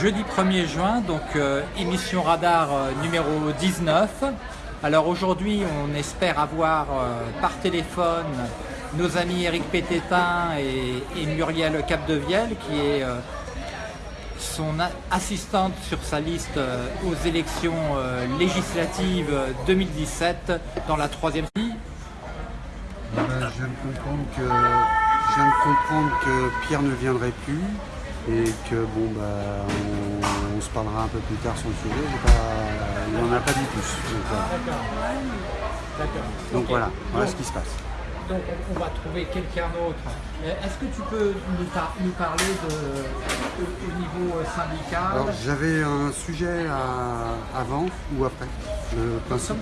jeudi 1er juin, donc euh, émission radar euh, numéro 19. Alors aujourd'hui, on espère avoir euh, par téléphone nos amis Eric Pététin et, Muriel Capdevielle, qui est son assistante sur sa liste aux élections législatives 2017 dans la troisième Eh ben, je je viens de comprendre que Pierre ne viendrait plus et que bon bah on, on se parlera un peu plus tard sur le sujet. Il n'en a pas dit plus. Donc voilà, D'accord. Donc, voilà, voilà Donc- ce qui se passe. Donc on va trouver quelqu'un d'autre. Euh, Est-ce que tu peux nous, par- nous parler de, au, au niveau euh, syndical? Alors j'avais un sujet à- avant ou après? Le principe?